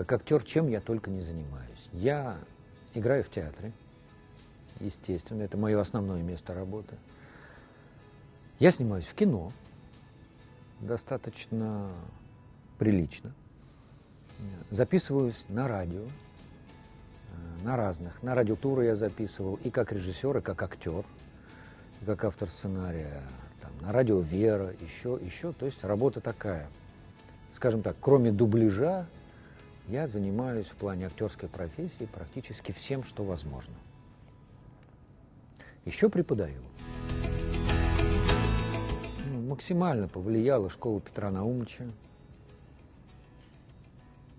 Как актер, чем я только не занимаюсь. Я играю в театре, естественно, это мое основное место работы. Я снимаюсь в кино, достаточно прилично. Записываюсь на радио, э, на разных. На радиотуры я записывал и как режиссер, и как актер, и как автор сценария. Там, на радио «Вера», еще, еще. То есть работа такая. Скажем так, кроме дубляжа, я занимаюсь в плане актерской профессии практически всем, что возможно. Еще преподаю. Ну, максимально повлияла школа Петра Наумовича.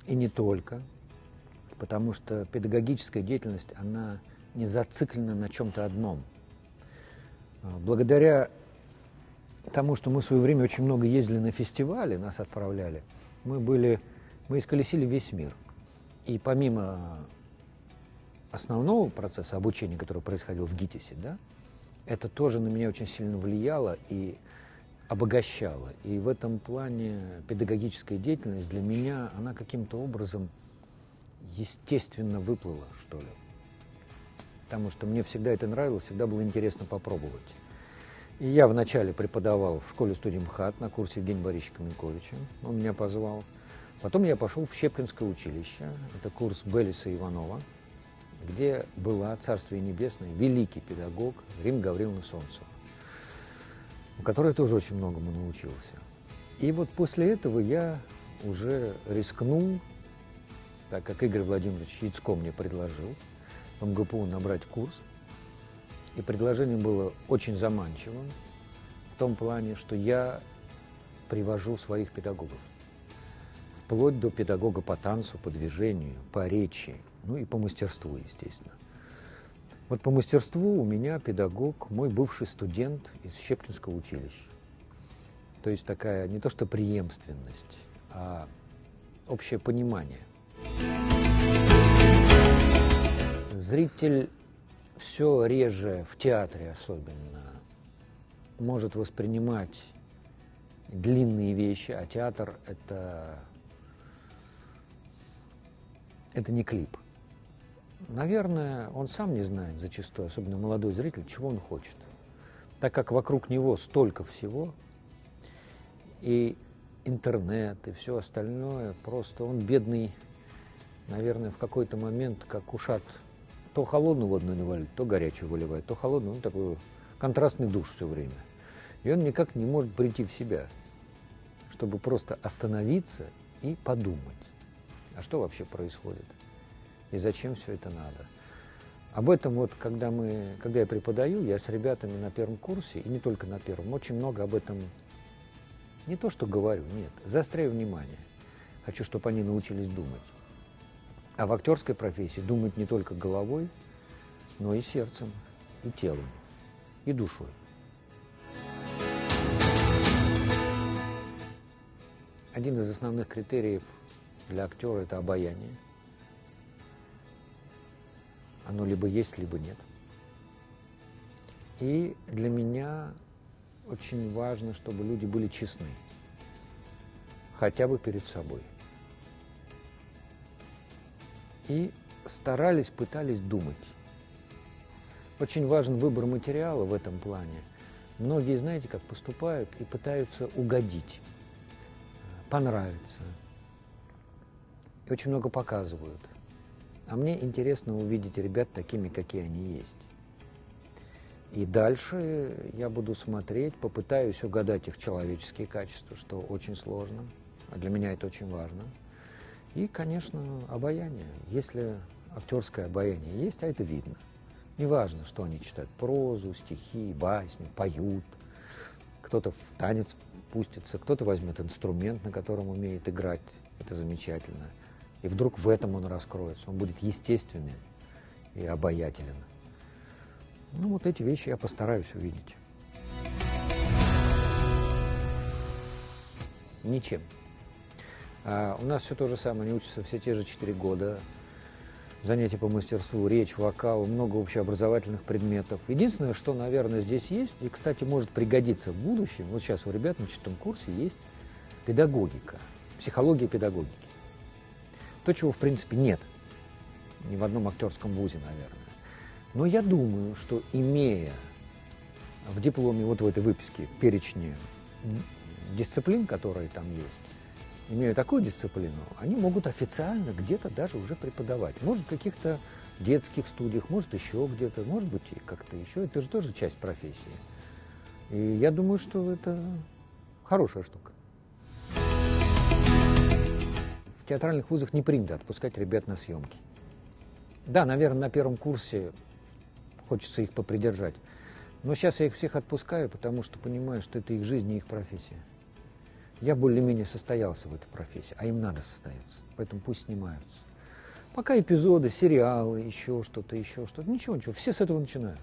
И не только. Потому что педагогическая деятельность, она не зациклена на чем-то одном. А, благодаря тому, что мы в свое время очень много ездили на фестивали, нас отправляли, мы были, мы исколесили весь мир. И помимо основного процесса обучения, который происходил в ГИТИСе, да, это тоже на меня очень сильно влияло и обогащало. И в этом плане педагогическая деятельность для меня, она каким-то образом естественно выплыла, что ли. Потому что мне всегда это нравилось, всегда было интересно попробовать. И я вначале преподавал в школе-студии МХАТ на курсе Евгения Борисовича Каменковича. Он меня позвал. Потом я пошел в Щепкинское училище. Это курс Белиса Иванова где была Царствие Небесное, великий педагог Рим Гавриловна Солнцева, у которой тоже очень многому научился. И вот после этого я уже рискнул, так как Игорь Владимирович Яцко мне предложил в МГПУ набрать курс, и предложение было очень заманчивым в том плане, что я привожу своих педагогов, вплоть до педагога по танцу, по движению, по речи, ну и по мастерству, естественно. Вот по мастерству у меня педагог, мой бывший студент из Щепкинского училища. То есть такая не то что преемственность, а общее понимание. Зритель все реже, в театре особенно, может воспринимать длинные вещи, а театр это, это не клип. Наверное, он сам не знает зачастую, особенно молодой зритель, чего он хочет. Так как вокруг него столько всего, и интернет, и все остальное, просто он бедный, наверное, в какой-то момент, как ушат, то холодную воду наливали, то горячую выливает, то холодную, ну, такой контрастный душ все время. И он никак не может прийти в себя, чтобы просто остановиться и подумать, а что вообще происходит и зачем все это надо. Об этом вот, когда, мы, когда я преподаю, я с ребятами на первом курсе, и не только на первом, очень много об этом не то что говорю, нет, заостряю внимание. Хочу, чтобы они научились думать. А в актерской профессии думать не только головой, но и сердцем, и телом, и душой. Один из основных критериев для актера – это обаяние – оно либо есть, либо нет. И для меня очень важно, чтобы люди были честны. Хотя бы перед собой. И старались, пытались думать. Очень важен выбор материала в этом плане. Многие, знаете, как поступают и пытаются угодить, понравиться. Очень много показывают. А мне интересно увидеть ребят такими, какие они есть. И дальше я буду смотреть, попытаюсь угадать их человеческие качества, что очень сложно. А для меня это очень важно. И, конечно, обаяние. Если актерское обаяние есть, а это видно. Неважно, что они читают прозу, стихи, басни, поют. Кто-то в танец пустится, кто-то возьмет инструмент, на котором умеет играть. Это замечательно. И вдруг в этом он раскроется. Он будет естественным и обаятелен. Ну, вот эти вещи я постараюсь увидеть. Ничем. А у нас все то же самое, они учатся все те же четыре года. Занятия по мастерству, речь, вокал, много общеобразовательных предметов. Единственное, что, наверное, здесь есть, и, кстати, может пригодиться в будущем, вот сейчас у ребят на четвертом курсе есть педагогика, психология педагогики. То, чего, в принципе, нет. Ни в одном актерском вузе, наверное. Но я думаю, что имея в дипломе, вот в этой выписке, перечне дисциплин, которые там есть, имея такую дисциплину, они могут официально где-то даже уже преподавать. Может, в каких-то детских студиях, может, еще где-то, может быть, и как-то еще. Это же тоже часть профессии. И я думаю, что это хорошая штука. Театральных вузах не принято отпускать ребят на съемки. Да, наверное, на первом курсе хочется их попридержать. Но сейчас я их всех отпускаю, потому что понимаю, что это их жизнь и их профессия. Я более-менее состоялся в этой профессии, а им надо состояться, поэтому пусть снимаются. Пока эпизоды, сериалы, еще что-то, еще что-то, ничего, ничего, все с этого начинают.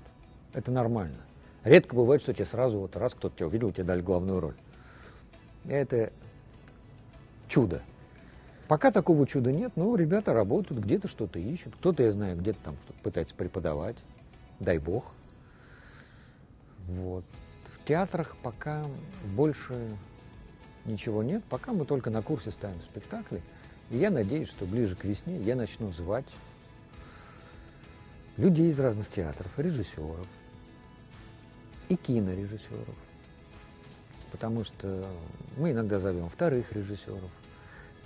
Это нормально. Редко бывает, что тебе сразу вот раз кто-то тебя увидел, тебе дали главную роль. Это чудо. Пока такого чуда нет, но ребята работают, где-то что-то ищут, кто-то, я знаю, где-то там что-то пытается преподавать, дай бог. Вот. В театрах пока больше ничего нет, пока мы только на курсе ставим спектакли. И я надеюсь, что ближе к весне я начну звать людей из разных театров, режиссеров и кинорежиссеров. Потому что мы иногда зовем вторых режиссеров,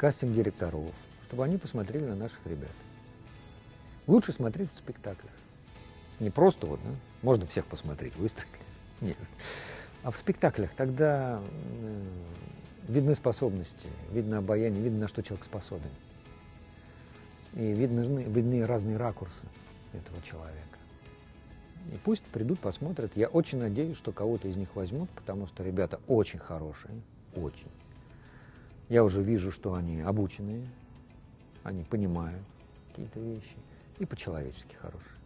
кастинг-директоров, чтобы они посмотрели на наших ребят. Лучше смотреть в спектаклях. Не просто вот, да, можно всех посмотреть, выстроились. Нет. А в спектаклях тогда э, видны способности, видно обаяние, видно, на что человек способен. И видны, видны разные ракурсы этого человека. И пусть придут, посмотрят. Я очень надеюсь, что кого-то из них возьмут, потому что ребята очень хорошие, очень. Я уже вижу, что они обученные, они понимают какие-то вещи и по-человечески хорошие.